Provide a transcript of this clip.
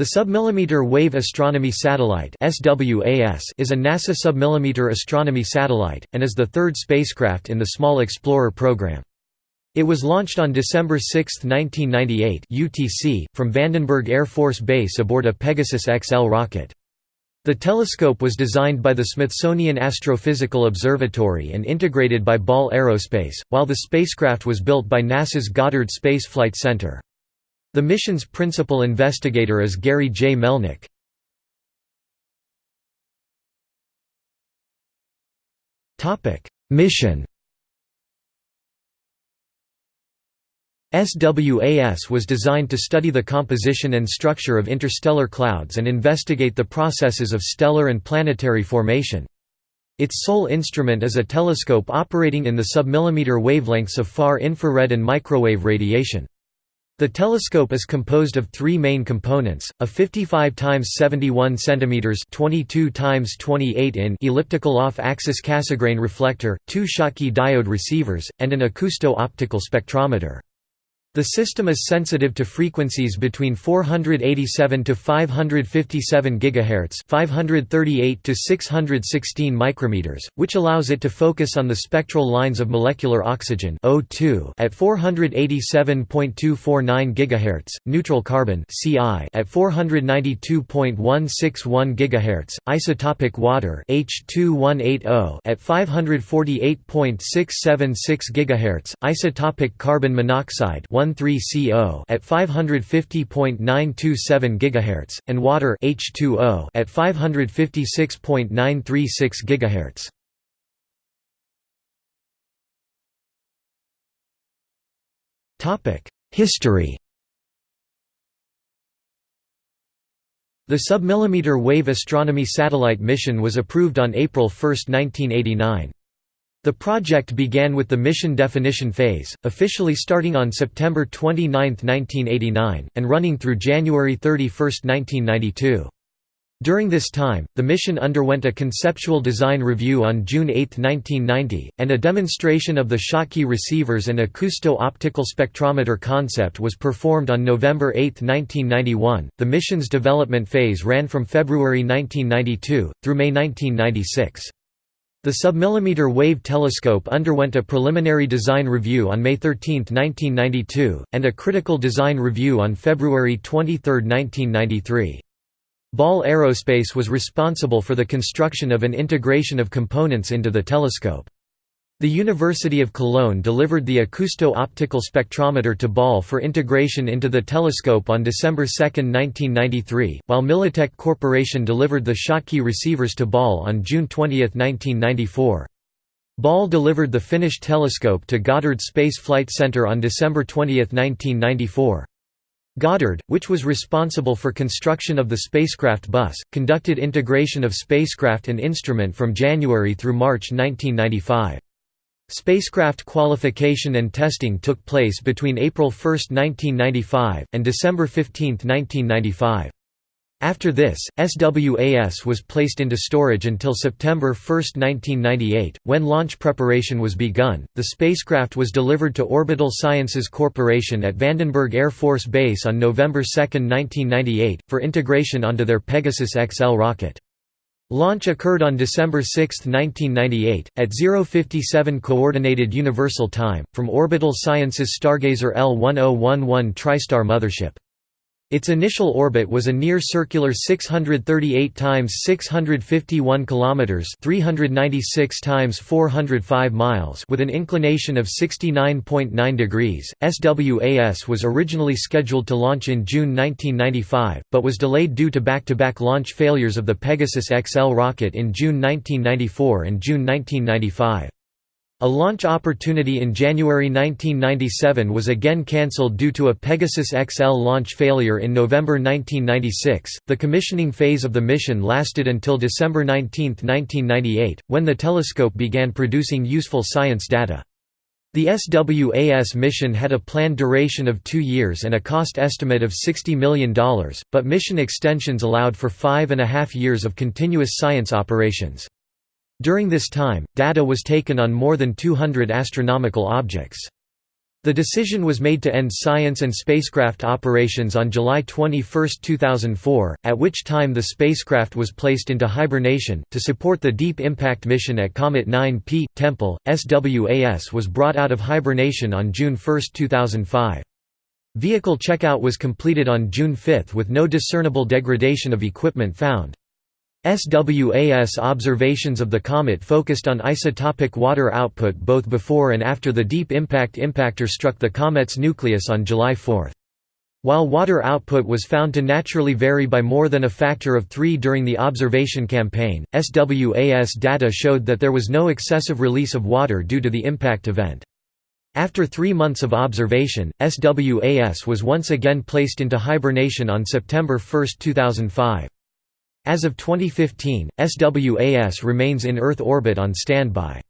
The Submillimeter Wave Astronomy Satellite is a NASA submillimeter astronomy satellite, and is the third spacecraft in the Small Explorer program. It was launched on December 6, 1998 UTC, from Vandenberg Air Force Base aboard a Pegasus XL rocket. The telescope was designed by the Smithsonian Astrophysical Observatory and integrated by Ball Aerospace, while the spacecraft was built by NASA's Goddard Space Flight Center. The mission's principal investigator is Gary J. Melnick. Mission SWAS was designed to study the composition and structure of interstellar clouds and investigate the processes of stellar and planetary formation. Its sole instrument is a telescope operating in the submillimeter wavelengths of far infrared and microwave radiation. The telescope is composed of three main components: a 55 x 71 cm (22 x 28 in) elliptical off-axis Cassegrain reflector, two Schottky diode receivers, and an acousto-optical spectrometer. The system is sensitive to frequencies between 487 to 557 GHz, 538 to 616 micrometers, which allows it to focus on the spectral lines of molecular oxygen O2 at 487.249 GHz, neutral carbon CI at 492.161 GHz, isotopic water H2180 at 548.676 GHz, isotopic carbon monoxide 13CO at 550.927 GHz, and water H2O at 556.936 GHz. Topic: History. The submillimeter wave astronomy satellite mission was approved on April 1, 1989. The project began with the mission definition phase, officially starting on September 29, 1989, and running through January 31, 1992. During this time, the mission underwent a conceptual design review on June 8, 1990, and a demonstration of the Schottky receivers and acousto-optical spectrometer concept was performed on November 8, 1991. The mission's development phase ran from February 1992 through May 1996. The submillimeter wave telescope underwent a preliminary design review on May 13, 1992, and a critical design review on February 23, 1993. Ball Aerospace was responsible for the construction of an integration of components into the telescope. The University of Cologne delivered the acousto-optical spectrometer to Ball for integration into the telescope on December 2, 1993, while Millitech Corporation delivered the Schottky receivers to Ball on June 20, 1994. Ball delivered the finished telescope to Goddard Space Flight Center on December 20, 1994. Goddard, which was responsible for construction of the spacecraft bus, conducted integration of spacecraft and instrument from January through March 1995. Spacecraft qualification and testing took place between April 1, 1995, and December 15, 1995. After this, SWAS was placed into storage until September 1, 1998, when launch preparation was begun. The spacecraft was delivered to Orbital Sciences Corporation at Vandenberg Air Force Base on November 2, 1998, for integration onto their Pegasus XL rocket. Launch occurred on December 6, 1998, at 057 Coordinated Universal Time, from Orbital Sciences Stargazer L1011 TriStar mothership. Its initial orbit was a near-circular 638 times 651 kilometers, 396 times 405 miles, with an inclination of 69.9 degrees. SWAS was originally scheduled to launch in June 1995, but was delayed due to back-to-back -back launch failures of the Pegasus XL rocket in June 1994 and June 1995. A launch opportunity in January 1997 was again cancelled due to a Pegasus XL launch failure in November 1996. The commissioning phase of the mission lasted until December 19, 1998, when the telescope began producing useful science data. The SWAS mission had a planned duration of two years and a cost estimate of $60 million, but mission extensions allowed for five and a half years of continuous science operations. During this time, data was taken on more than 200 astronomical objects. The decision was made to end science and spacecraft operations on July 21, 2004, at which time the spacecraft was placed into hibernation. To support the Deep Impact mission at Comet 9P, Tempel, SWAS was brought out of hibernation on June 1, 2005. Vehicle checkout was completed on June 5 with no discernible degradation of equipment found. SWAS observations of the comet focused on isotopic water output both before and after the Deep Impact impactor struck the comet's nucleus on July 4. While water output was found to naturally vary by more than a factor of 3 during the observation campaign, SWAS data showed that there was no excessive release of water due to the impact event. After three months of observation, SWAS was once again placed into hibernation on September 1, 2005. As of 2015, SWAS remains in Earth orbit on standby.